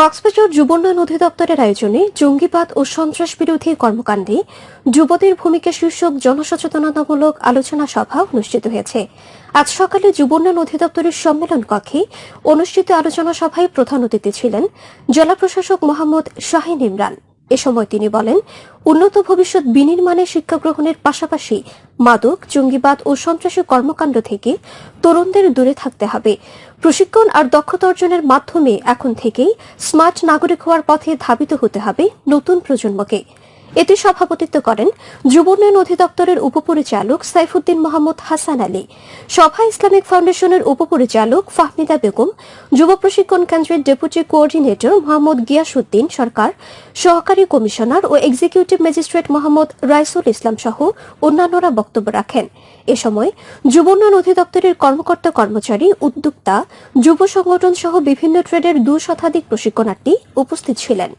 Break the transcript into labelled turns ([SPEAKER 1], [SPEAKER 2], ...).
[SPEAKER 1] কক্সবাজার যুবোন্নয়ন অধিদপ্তরের আয়োজনে জঙ্গিবাদ ও সন্ত্রাস বিরোধী কর্মকাণ্ডে যুবদের ভূমিকা শীর্ষক জনসচেতনতামূলক আলোচনা সভা অনুষ্ঠিত হয়েছে। আজ সকালে যুবোন্নয়ন অধিদপ্তরের সম্মেলন কক্ষে অনুষ্ঠিত আলোচনা সভায় প্রধান অতিথি ছিলেন জেলা প্রশাসক মোহাম্মদ শাহিন ইমরান। এ সময় তিনি বলেন, উন্নত ভবিষ্যৎ বিনির্মাণে শিক্ষা গ্রহণের পাশাপাশি মাদক, জঙ্গিবাদ ও সন্ত্রাসী কর্মকাণ্ড থেকে তরুণদের দূরে থাকতে হবে। প্রশিক্ষণ আর দক্ষতা অর্জনের মাধ্যমে এখন থেকেই স্মার্ট নাগরিক হওয়ার পথে ধাবিত হতে হবে নতুন প্রজন্মকে। এতে সভাপতিত্ব করেন যুব উন্নয়ন অধিদপ্তরের উপপরিচালক সাইফুদ্দিন মোহাম্মদ হাসান আলী, সভা ইসলামিক ফাউন্ডেশনের উপপরিচালক ফাহমিদা বেগম, যুব প্রশিক্ষণ কেন্দ্রের ডেপুটি কোঅর্ডিনেটর মোহাম্মদ গিয়াসুদ্দিন সরকার, সহকারী কমিশনার ও এক্সিকিউটিভ ম্যাজিস্ট্রেট মোহাম্মদ রাইসুল ইসলাম সহ অন্যান্যরা বক্তব্য রাখেন। এ সময় যুব উন্নয়ন অধিদপ্তরের কর্মকর্তা কর্মচারী উদ্যোক্তা, যুব সংগঠন সহ বিভিন্ন ট্রেডের দু শতাধিক প্রশিক্ষণার্থী উপস্থিত ছিলেন।